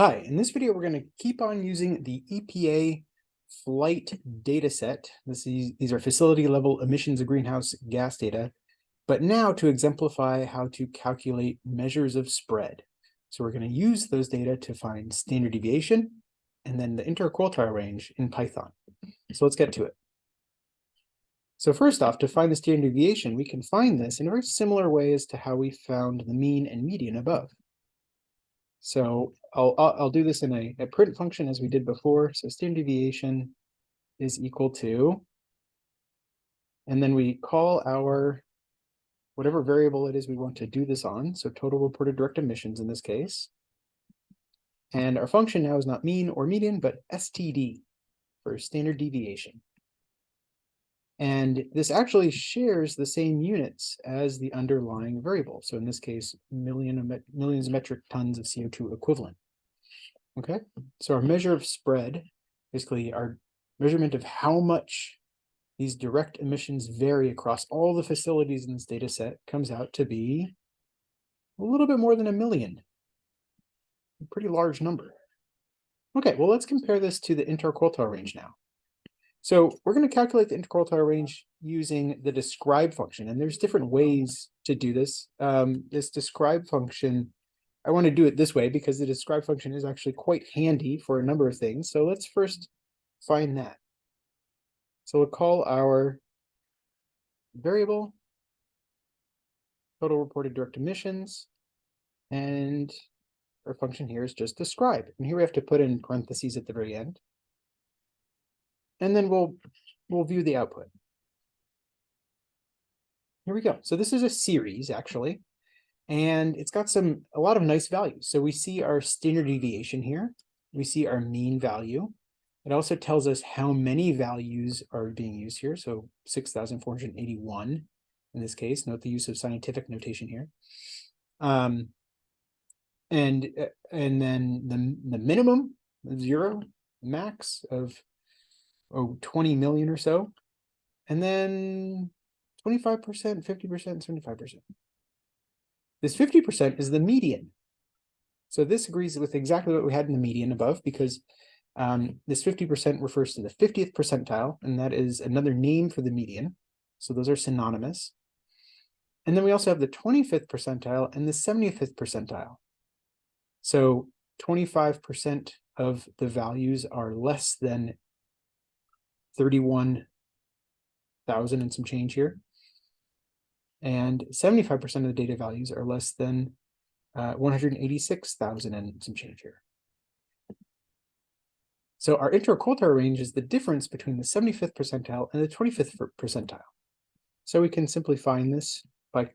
Hi, in this video, we're going to keep on using the EPA flight data set. This is, these are facility level emissions of greenhouse gas data, but now to exemplify how to calculate measures of spread. So we're going to use those data to find standard deviation and then the interquartile range in Python. So let's get to it. So first off, to find the standard deviation, we can find this in a very similar way as to how we found the mean and median above. So I'll, I'll, I'll do this in a, a print function as we did before. So standard deviation is equal to, and then we call our whatever variable it is we want to do this on. So total reported direct emissions in this case. And our function now is not mean or median, but STD for standard deviation. And this actually shares the same units as the underlying variable. So in this case, million millions of metric tons of CO2 equivalent. Okay, so our measure of spread, basically our measurement of how much these direct emissions vary across all the facilities in this data set comes out to be a little bit more than a million. A pretty large number. Okay, well, let's compare this to the interquartile range now. So we're going to calculate the interquartile range using the describe function, and there's different ways to do this. Um, this describe function, I want to do it this way because the describe function is actually quite handy for a number of things. So let's first find that. So we'll call our variable total reported direct emissions, and our function here is just describe. And here we have to put in parentheses at the very end and then we'll we'll view the output. Here we go. So this is a series actually, and it's got some a lot of nice values. So we see our standard deviation here. We see our mean value. It also tells us how many values are being used here. So 6,481 in this case. Note the use of scientific notation here. Um, and uh, and then the, the minimum, zero, max of oh, 20 million or so. And then 25%, 50%, 75%. This 50% is the median. So this agrees with exactly what we had in the median above because um, this 50% refers to the 50th percentile, and that is another name for the median. So those are synonymous. And then we also have the 25th percentile and the 75th percentile. So 25% of the values are less than 31,000 and some change here. And 75% of the data values are less than uh, 186,000 and some change here. So our interquartile range is the difference between the 75th percentile and the 25th percentile. So we can simply find this by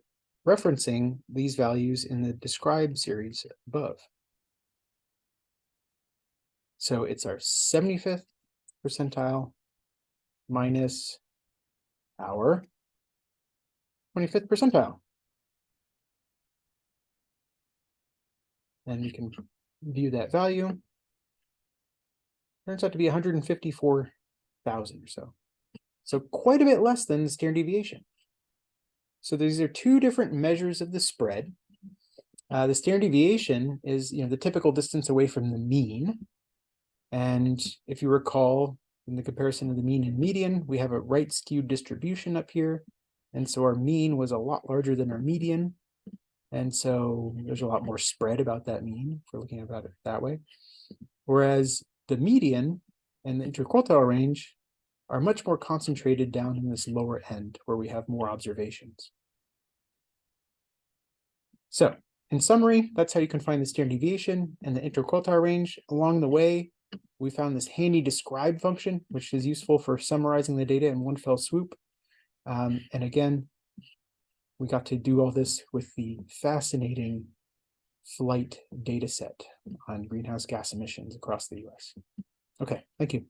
referencing these values in the describe series above. So it's our 75th percentile minus our 25th percentile. And we can view that value. Turns out to be 154,000 or so. So quite a bit less than the standard deviation. So these are two different measures of the spread. Uh, the standard deviation is you know, the typical distance away from the mean. And if you recall, in the comparison of the mean and median, we have a right skewed distribution up here. And so our mean was a lot larger than our median. And so there's a lot more spread about that mean if we're looking about it that way. Whereas the median and the interquartile range are much more concentrated down in this lower end where we have more observations. So in summary, that's how you can find the standard deviation and the interquartile range. Along the way, we found this handy describe function, which is useful for summarizing the data in one fell swoop. Um, and again, we got to do all this with the fascinating flight data set on greenhouse gas emissions across the US. Okay, thank you.